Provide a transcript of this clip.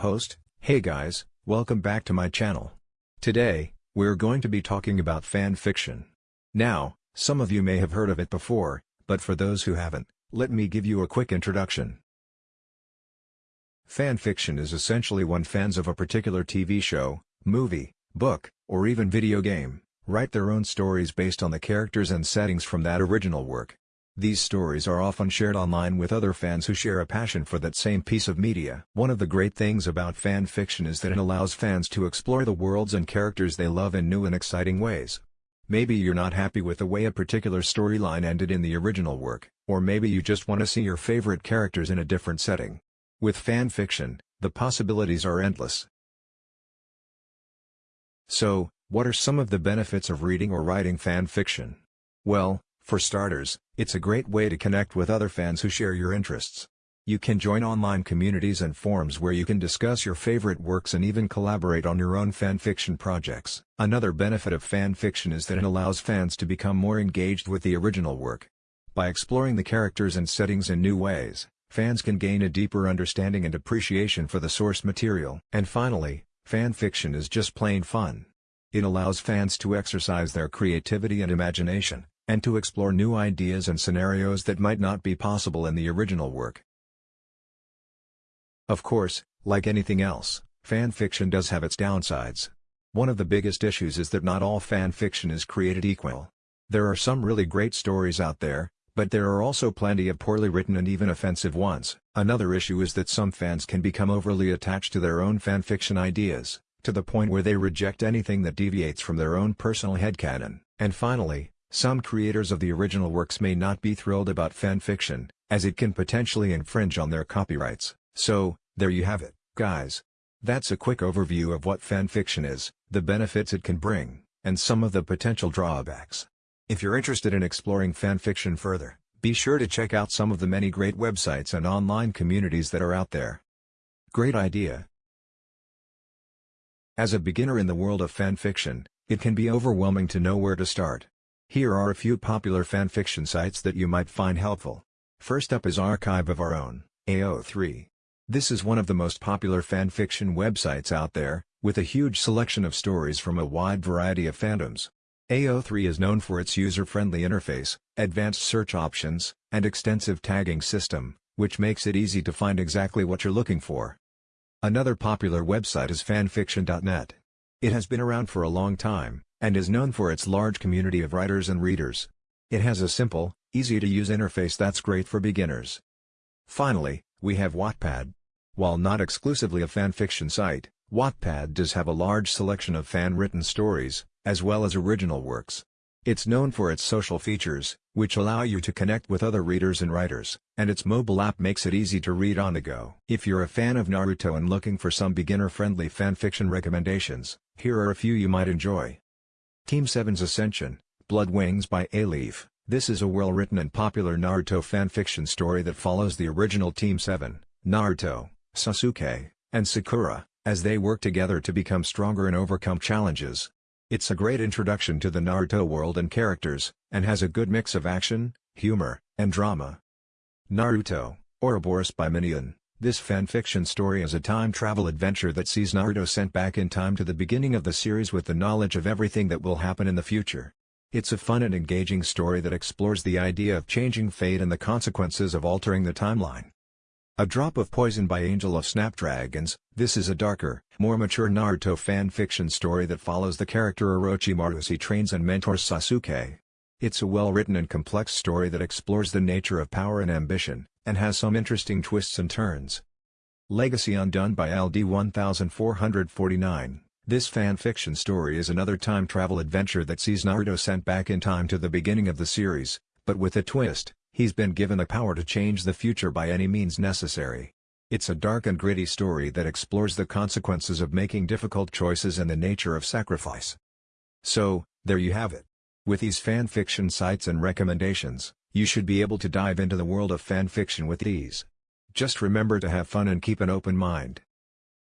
Host, hey guys, welcome back to my channel. Today, we're going to be talking about fan fiction. Now, some of you may have heard of it before, but for those who haven't, let me give you a quick introduction. Fan fiction is essentially when fans of a particular TV show, movie, book, or even video game, write their own stories based on the characters and settings from that original work. These stories are often shared online with other fans who share a passion for that same piece of media. One of the great things about fan fiction is that it allows fans to explore the worlds and characters they love in new and exciting ways. Maybe you're not happy with the way a particular storyline ended in the original work, or maybe you just want to see your favorite characters in a different setting. With fan fiction, the possibilities are endless. So, what are some of the benefits of reading or writing fan fiction? Well, for starters, it's a great way to connect with other fans who share your interests. You can join online communities and forums where you can discuss your favorite works and even collaborate on your own fanfiction projects. Another benefit of fanfiction is that it allows fans to become more engaged with the original work. By exploring the characters and settings in new ways, fans can gain a deeper understanding and appreciation for the source material. And finally, fanfiction is just plain fun. It allows fans to exercise their creativity and imagination, and to explore new ideas and scenarios that might not be possible in the original work. Of course, like anything else, fan fiction does have its downsides. One of the biggest issues is that not all fan fiction is created equal. There are some really great stories out there, but there are also plenty of poorly written and even offensive ones. Another issue is that some fans can become overly attached to their own fan fiction ideas, to the point where they reject anything that deviates from their own personal headcanon. And finally, some creators of the original works may not be thrilled about fanfiction, as it can potentially infringe on their copyrights. So, there you have it, guys. That's a quick overview of what fanfiction is, the benefits it can bring, and some of the potential drawbacks. If you're interested in exploring fanfiction further, be sure to check out some of the many great websites and online communities that are out there. Great idea! As a beginner in the world of fanfiction, it can be overwhelming to know where to start. Here are a few popular fanfiction sites that you might find helpful. First up is Archive of Our Own, AO3. This is one of the most popular fanfiction websites out there, with a huge selection of stories from a wide variety of fandoms. AO3 is known for its user-friendly interface, advanced search options, and extensive tagging system, which makes it easy to find exactly what you're looking for. Another popular website is fanfiction.net. It has been around for a long time, and is known for its large community of writers and readers. It has a simple, easy-to-use interface that's great for beginners. Finally, we have Wattpad. While not exclusively a fanfiction site, Wattpad does have a large selection of fan-written stories, as well as original works. It's known for its social features, which allow you to connect with other readers and writers, and its mobile app makes it easy to read on the go. If you're a fan of Naruto and looking for some beginner-friendly fanfiction recommendations, here are a few you might enjoy. Team 7's Ascension, Blood Wings by A-Leaf. This is a well-written and popular Naruto fanfiction story that follows the original Team 7, Naruto, Sasuke, and Sakura, as they work together to become stronger and overcome challenges. It's a great introduction to the Naruto world and characters, and has a good mix of action, humor, and drama. Naruto, Ouroboros by Minion. This fanfiction story is a time travel adventure that sees Naruto sent back in time to the beginning of the series with the knowledge of everything that will happen in the future. It's a fun and engaging story that explores the idea of changing fate and the consequences of altering the timeline. A Drop of Poison by Angel of Snapdragons, this is a darker, more mature Naruto fanfiction story that follows the character Orochimaru as he trains and mentors Sasuke. It's a well-written and complex story that explores the nature of power and ambition, and has some interesting twists and turns. Legacy Undone by LD 1449 This fan-fiction story is another time travel adventure that sees Naruto sent back in time to the beginning of the series, but with a twist, he's been given the power to change the future by any means necessary. It's a dark and gritty story that explores the consequences of making difficult choices and the nature of sacrifice. So, there you have it. With these fan-fiction sites and recommendations, you should be able to dive into the world of fan fiction with ease. Just remember to have fun and keep an open mind.